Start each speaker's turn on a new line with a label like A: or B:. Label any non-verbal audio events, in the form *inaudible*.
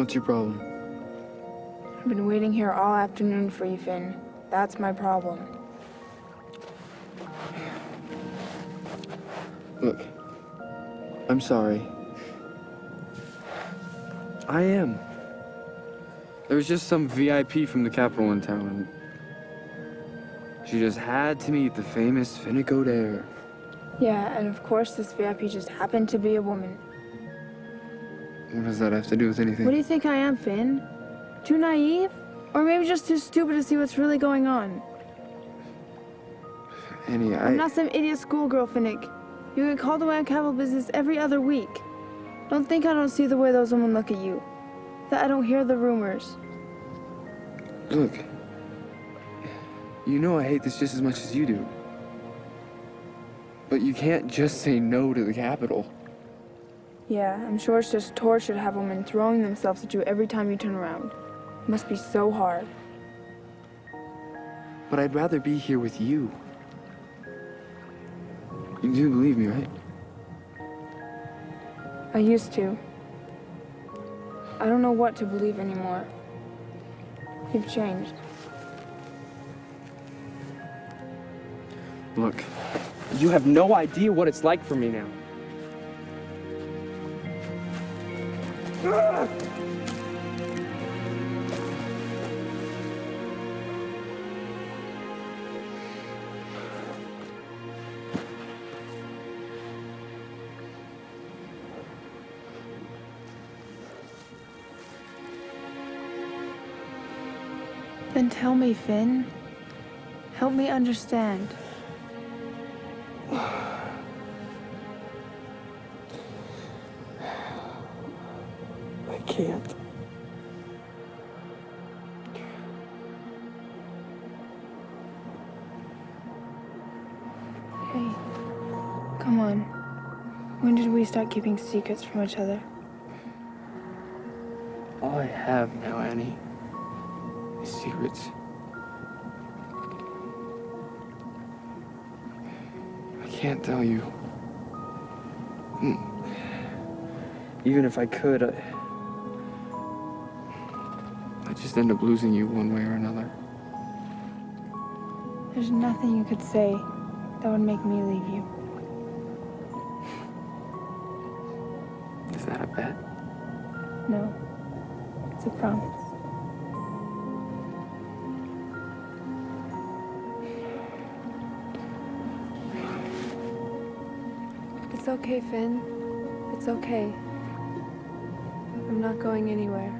A: What's your problem?
B: I've been waiting here all afternoon for you, Finn. That's my problem.
A: Look, I'm sorry. I am. There was just some VIP from the Capitol in town, she just had to meet the famous Finnick.
B: Yeah, and of course this VIP just happened to be a woman.
A: What does that have to do with anything?
B: What do you think I am, Finn? Too naive? Or maybe just too stupid to see what's really going on?
A: Annie, I...
B: I'm not some idiot schoolgirl, Finnick. You get called away on Capitol business every other week. Don't think I don't see the way those women look at you. That I don't hear the rumors.
A: Look, you know I hate this just as much as you do. But you can't just say no to the Capitol.
B: Yeah, I'm sure it's just torture to have women throwing themselves at you every time you turn around. It must be so hard.
A: But I'd rather be here with you. You do believe me, right?
B: I used to. I don't know what to believe anymore. You've changed.
A: Look, you have no idea what it's like for me now.
B: Then tell me, Finn. Help me understand. *sighs*
A: can't.
B: Hey, come on. When did we start keeping secrets from each other?
A: All I have now, Annie, is secrets. I can't tell you. Hmm. Even if I could, I... I'd just end up losing you one way or another.
B: There's nothing you could say that would make me leave you.
A: Is that a bet?
B: No. It's a promise. It's okay, Finn. It's okay. I'm not going anywhere.